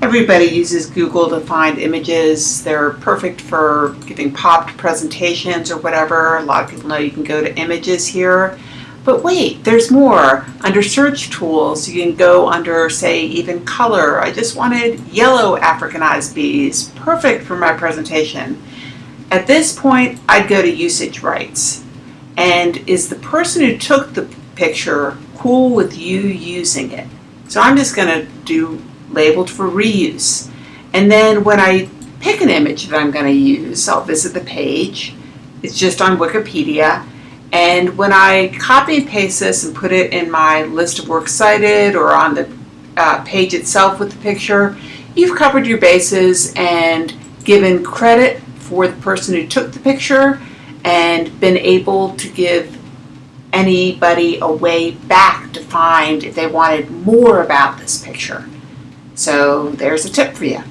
Everybody uses Google to find images. They're perfect for giving popped presentations or whatever. A lot of people know you can go to images here. But wait, there's more. Under search tools, you can go under, say, even color. I just wanted yellow Africanized bees. Perfect for my presentation. At this point, I'd go to usage rights. And is the person who took the picture cool with you using it? So I'm just going to do labeled for reuse. And then when I pick an image that I'm going to use, I'll visit the page. It's just on Wikipedia. And when I copy and paste this and put it in my list of works cited or on the uh, page itself with the picture, you've covered your bases and given credit for the person who took the picture and been able to give anybody a way back to find if they wanted more about this picture. So there's a tip for you.